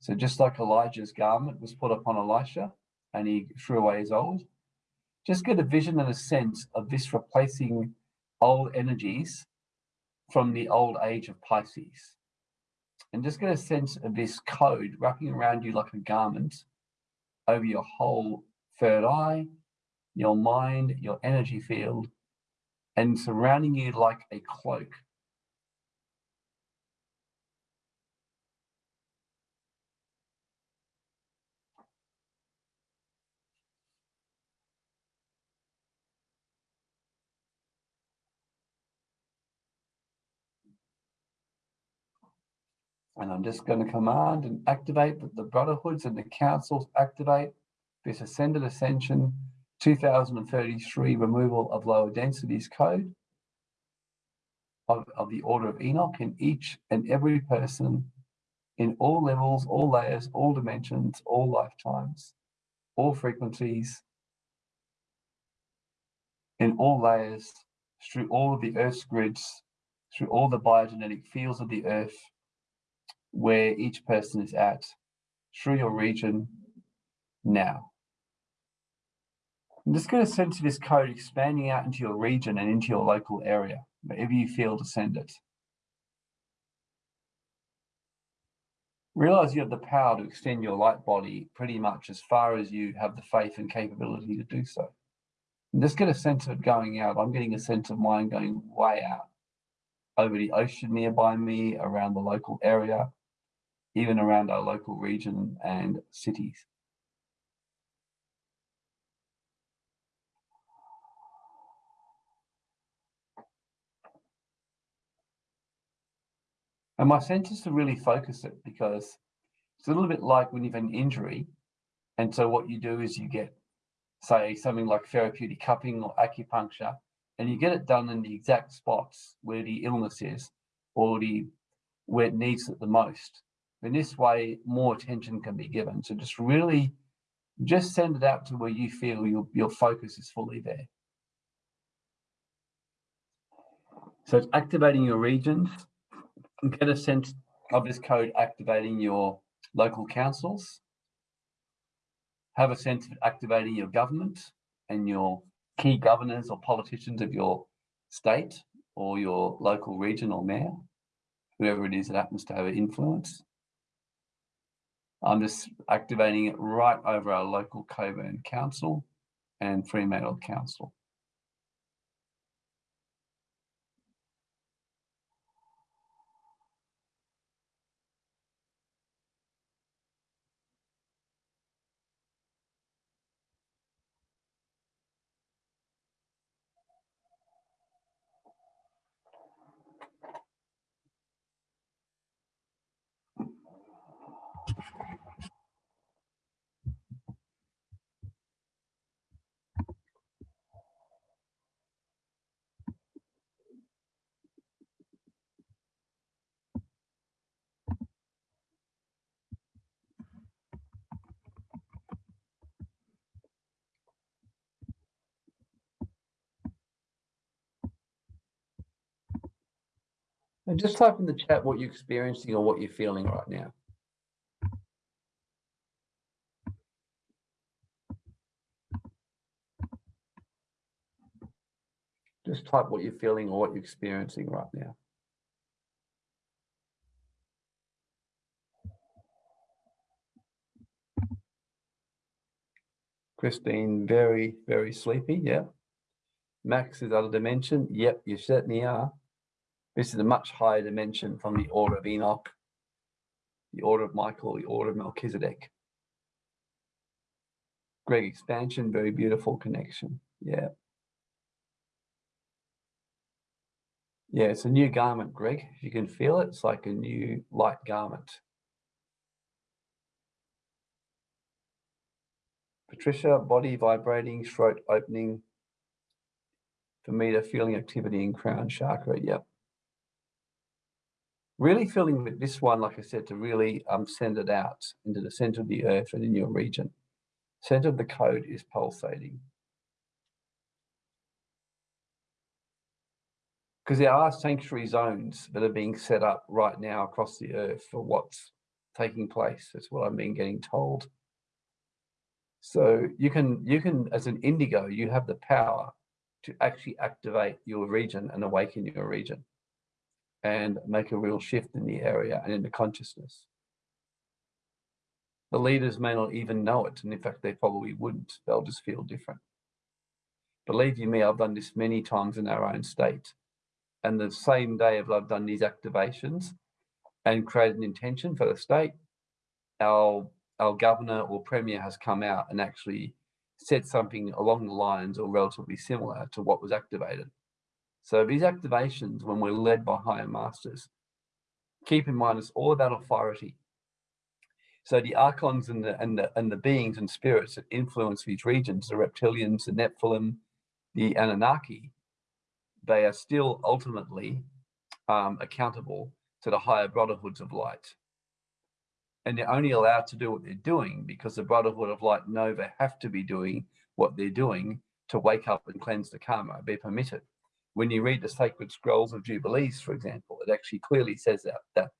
So just like Elijah's garment was put upon Elisha and he threw away his old, just get a vision and a sense of this replacing old energies from the old age of Pisces. And just get a sense of this code wrapping around you like a garment over your whole third eye, your mind, your energy field, and surrounding you like a cloak And I'm just going to command and activate that the brotherhoods and the councils activate this ascended ascension 2033 removal of lower densities code of, of the order of Enoch in each and every person in all levels, all layers, all dimensions, all lifetimes, all frequencies, in all layers, through all of the Earth's grids, through all the biogenetic fields of the Earth, where each person is at through your region now. I'm just going to sense of this code expanding out into your region and into your local area, wherever you feel to send it. Realize you have the power to extend your light body pretty much as far as you have the faith and capability to do so. Just get a sense of it going out. I'm getting a sense of mine going way out over the ocean nearby me, around the local area, even around our local region and cities. And my sense is to really focus it because it's a little bit like when you've an injury. And so what you do is you get, say, something like therapeutic cupping or acupuncture, and you get it done in the exact spots where the illness is or the where it needs it the most. In this way, more attention can be given. So just really, just send it out to where you feel your, your focus is fully there. So it's activating your regions. Get a sense of this code activating your local councils. Have a sense of activating your government and your key governors or politicians of your state or your local region or mayor, whoever it is that happens to have influence. I'm just activating it right over our local Cockburn Council and Fremantle Council. And just type in the chat what you're experiencing or what you're feeling right now. Just type what you're feeling or what you're experiencing right now. Christine, very, very sleepy. Yeah. Max is other dimension. Yep, you certainly are. This is a much higher dimension from the order of Enoch, the order of Michael, the order of Melchizedek. Greg expansion, very beautiful connection. Yeah. Yeah, it's a new garment, Greg. If you can feel it, it's like a new light garment. Patricia, body vibrating, throat opening. For me, the feeling activity in crown chakra. Yep. Really feeling with this one, like I said, to really um, send it out into the center of the earth and in your region. Center of the code is pulsating. because there are sanctuary zones that are being set up right now across the earth for what's taking place. That's what I've been getting told. So you can, you can, as an indigo, you have the power to actually activate your region and awaken your region and make a real shift in the area and in the consciousness. The leaders may not even know it, and in fact, they probably wouldn't. They'll just feel different. Believe you me, I've done this many times in our own state and the same day of I've done these activations and created an intention for the state, our our governor or premier has come out and actually said something along the lines or relatively similar to what was activated. So these activations, when we're led by higher masters, keep in mind it's all about authority. So the archons and the and the and the beings and spirits that influence these regions, the reptilians, the Nephilim, the Anunnaki, they are still ultimately um, accountable to the higher brotherhoods of light. And they're only allowed to do what they're doing because the brotherhood of light know they have to be doing what they're doing to wake up and cleanse the karma, be permitted. When you read the sacred scrolls of Jubilees, for example, it actually clearly says that, that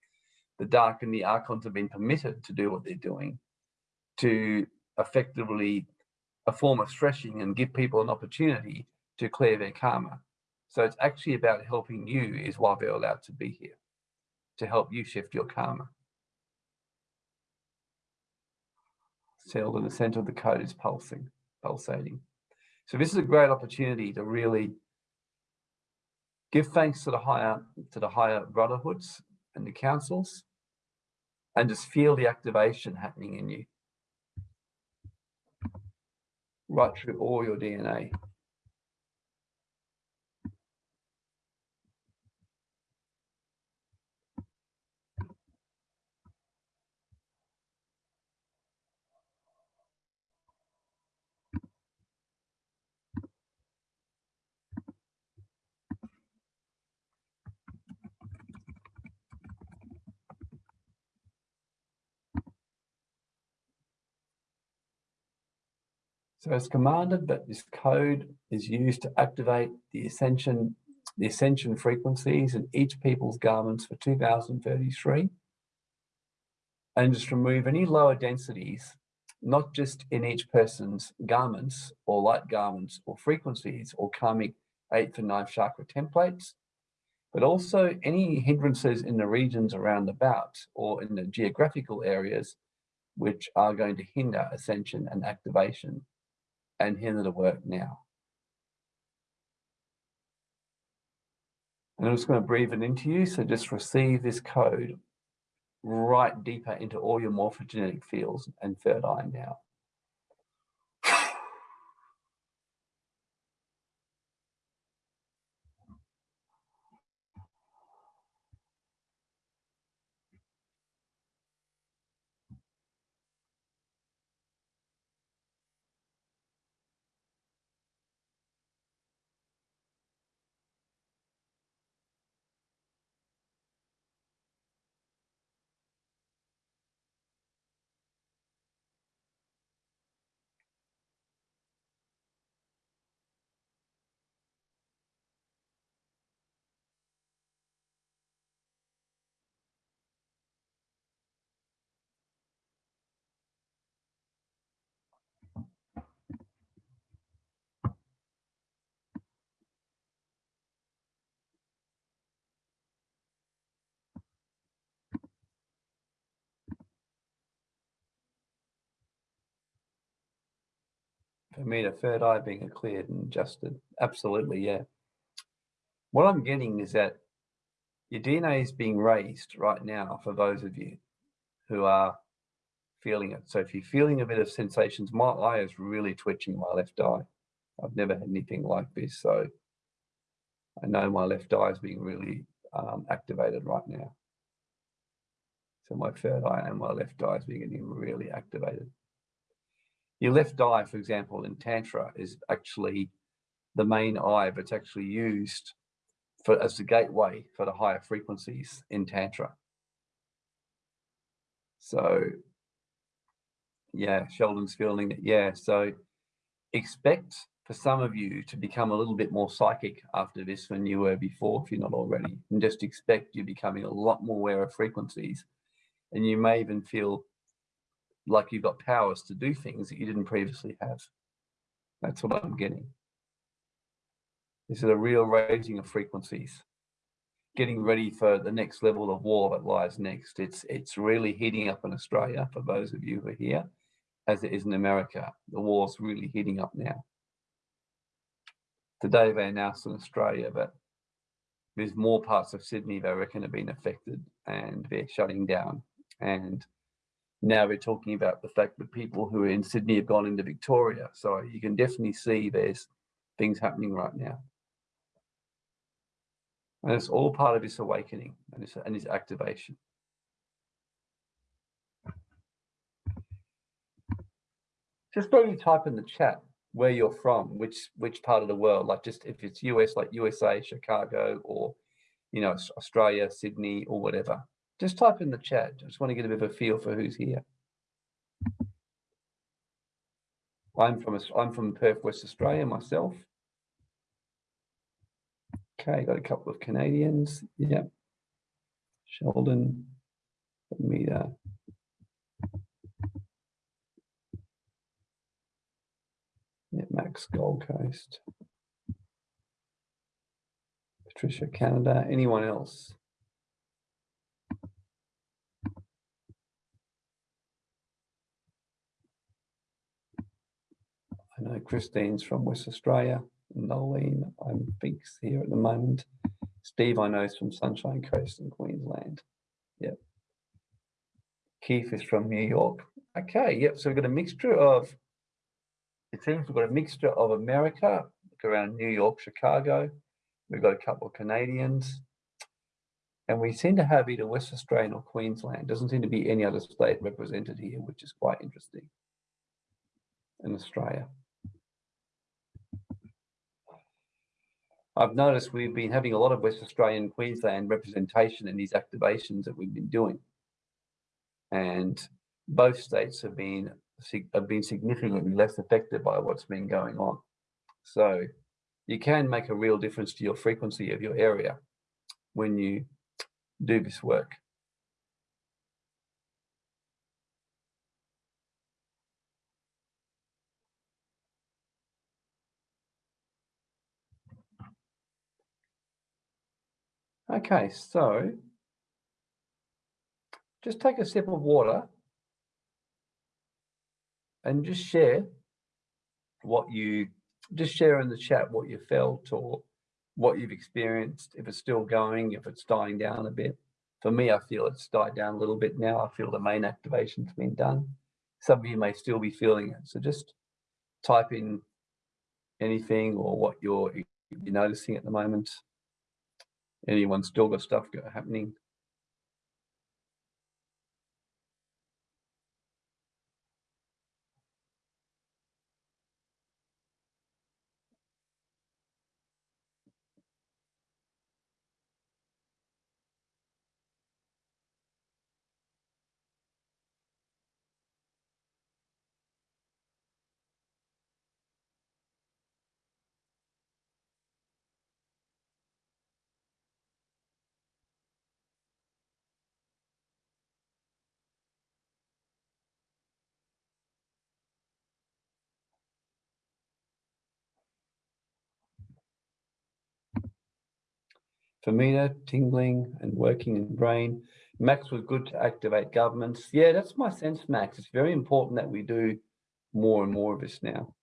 the dark and the archons have been permitted to do what they're doing to effectively a form of threshing and give people an opportunity to clear their karma. So it's actually about helping you is why they're allowed to be here, to help you shift your karma. Sealed in the center of the code is pulsing, pulsating. So this is a great opportunity to really give thanks to the higher to the higher brotherhoods and the councils and just feel the activation happening in you right through all your DNA. So it's commanded that this code is used to activate the ascension, the ascension frequencies in each people's garments for 2033 and just remove any lower densities, not just in each person's garments or light garments or frequencies or karmic eighth and ninth chakra templates, but also any hindrances in the regions around about or in the geographical areas which are going to hinder ascension and activation and hinder the work now. And I'm just going to breathe it into you. So just receive this code right deeper into all your morphogenetic fields and third eye now. For me, the third eye being cleared and adjusted. Absolutely, yeah. What I'm getting is that your DNA is being raised right now for those of you who are feeling it. So if you're feeling a bit of sensations, my eye is really twitching my left eye. I've never had anything like this. So I know my left eye is being really um, activated right now. So my third eye and my left eye is being really activated. Your left eye, for example, in Tantra is actually the main eye, but it's actually used for as the gateway for the higher frequencies in Tantra. So yeah, Sheldon's feeling it. Yeah, so expect for some of you to become a little bit more psychic after this than you were before, if you're not already, and just expect you're becoming a lot more aware of frequencies. And you may even feel like you've got powers to do things that you didn't previously have. That's what I'm getting. This is a real raising of frequencies, getting ready for the next level of war that lies next. It's it's really heating up in Australia for those of you who are here, as it is in America. The war's really heating up now. Today they announced in Australia that there's more parts of Sydney they reckon have been affected and they're shutting down. And now we're talking about the fact that people who are in Sydney have gone into Victoria. So you can definitely see there's things happening right now. And it's all part of this awakening and this, and this activation. Just maybe type in the chat where you're from, which which part of the world, like just if it's US, like USA, Chicago, or you know, Australia, Sydney, or whatever. Just type in the chat. I just want to get a bit of a feel for who's here. I'm from I'm from Perth, West Australia myself. Okay, got a couple of Canadians. Yep. Sheldon, Amita. Uh, yeah, Max Gold Coast. Patricia Canada. Anyone else? Know Christine's from West Australia. Nolene, I think's here at the moment. Steve, I know, is from Sunshine Coast in Queensland. Yep. Keith is from New York. Okay, yep. So we've got a mixture of, it seems we've got a mixture of America, around New York, Chicago. We've got a couple of Canadians. And we seem to have either West Australian or Queensland. Doesn't seem to be any other state represented here, which is quite interesting in Australia. I've noticed we've been having a lot of West Australian Queensland representation in these activations that we've been doing. And both states have been have been significantly less affected by what's been going on. So you can make a real difference to your frequency of your area when you do this work. Okay, so just take a sip of water and just share what you just share in the chat what you felt or what you've experienced. If it's still going if it's dying down a bit. For me i feel it's died down a little bit now. I feel the main activation's been done. Some of you may still be feeling it. So just type in anything or what you're, you're noticing at the moment anyone still got stuff happening Famina, tingling and working in brain. Max was good to activate governments. Yeah, that's my sense, Max. It's very important that we do more and more of this now.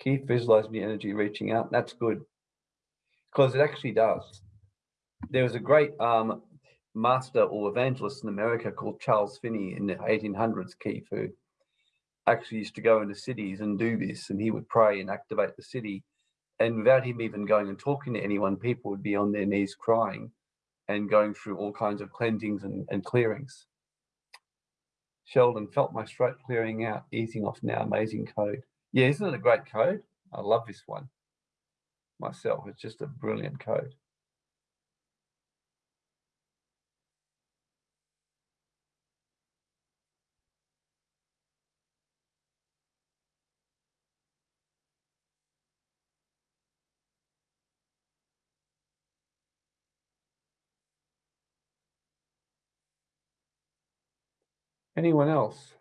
Keith, visualizing the energy reaching out. That's good because it actually does. There was a great um, master or evangelist in America called Charles Finney in the 1800s, Keith, who actually used to go into cities and do this, and he would pray and activate the city. And without him even going and talking to anyone, people would be on their knees crying and going through all kinds of cleansings and, and clearings. Sheldon felt my throat clearing out, easing off now. Amazing code. Yeah, isn't it a great code? I love this one myself. It's just a brilliant code. Anyone else?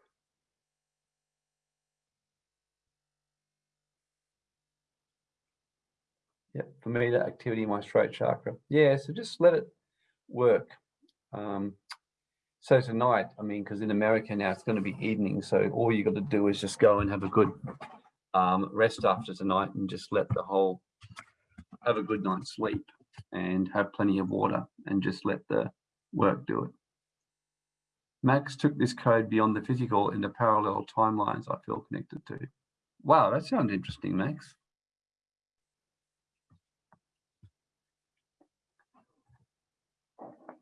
Yeah, for me, that activity in my throat chakra. Yeah, so just let it work. Um, so tonight, I mean, because in America now it's going to be evening, so all you got to do is just go and have a good um, rest after tonight and just let the whole have a good night's sleep and have plenty of water and just let the work do it. Max took this code beyond the physical into parallel timelines I feel connected to. Wow, that sounds interesting, Max.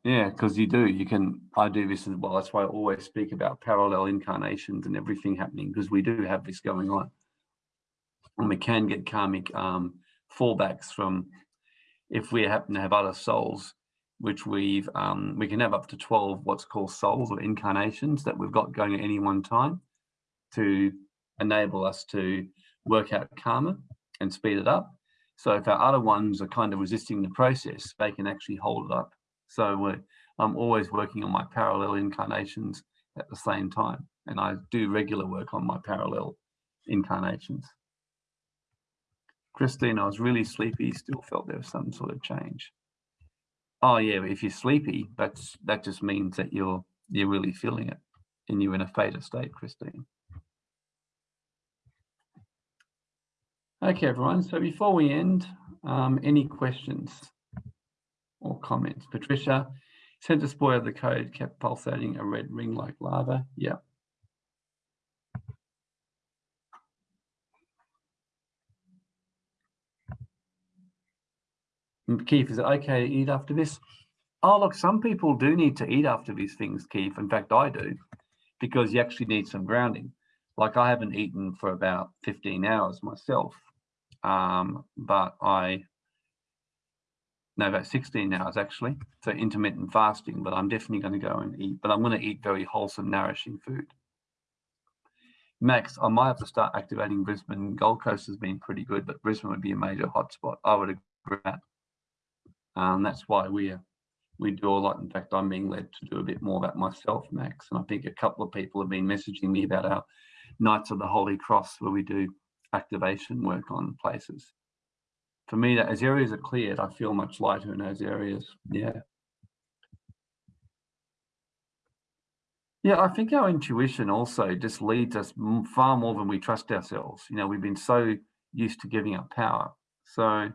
Yeah, because you do. You can. I do this as well. That's why I always speak about parallel incarnations and everything happening because we do have this going on, and we can get karmic um, fallbacks from if we happen to have other souls which we've um, we can have up to 12 what's called souls or incarnations that we've got going at any one time to enable us to work out karma and speed it up. So if our other ones are kind of resisting the process, they can actually hold it up. So I'm always working on my parallel incarnations at the same time. And I do regular work on my parallel incarnations. Christine, I was really sleepy, still felt there was some sort of change. Oh yeah, if you're sleepy, that's that just means that you're you're really feeling it and you're in a theta state, Christine. Okay, everyone. So before we end, um, any questions or comments? Patricia, center spoil of the code kept pulsating a red ring like lava. Yeah. Keith, is it okay to eat after this? Oh, look, some people do need to eat after these things, Keith. In fact, I do, because you actually need some grounding. Like I haven't eaten for about 15 hours myself, um, but I, no, about 16 hours actually. So intermittent fasting, but I'm definitely going to go and eat, but I'm going to eat very wholesome, nourishing food. Max, I might have to start activating Brisbane. Gold Coast has been pretty good, but Brisbane would be a major hotspot. I would agree with that. Um, that's why we we do a lot. In fact, I'm being led to do a bit more about myself, Max. And I think a couple of people have been messaging me about our Knights of the Holy Cross, where we do activation work on places. For me, that as areas are cleared, I feel much lighter in those areas. Yeah. Yeah, I think our intuition also just leads us far more than we trust ourselves. You know, we've been so used to giving up power. So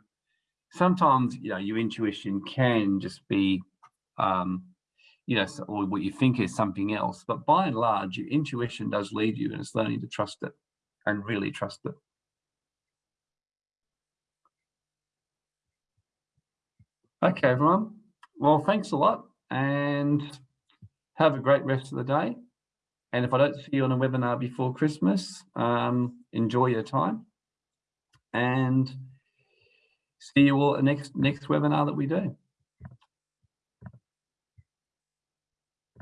sometimes you know your intuition can just be um, you know or what you think is something else but by and large your intuition does lead you and it's learning to trust it and really trust it. Okay everyone. Well thanks a lot and have a great rest of the day. And if i don't see you on a webinar before christmas um, enjoy your time. And see you all at next next webinar that we do.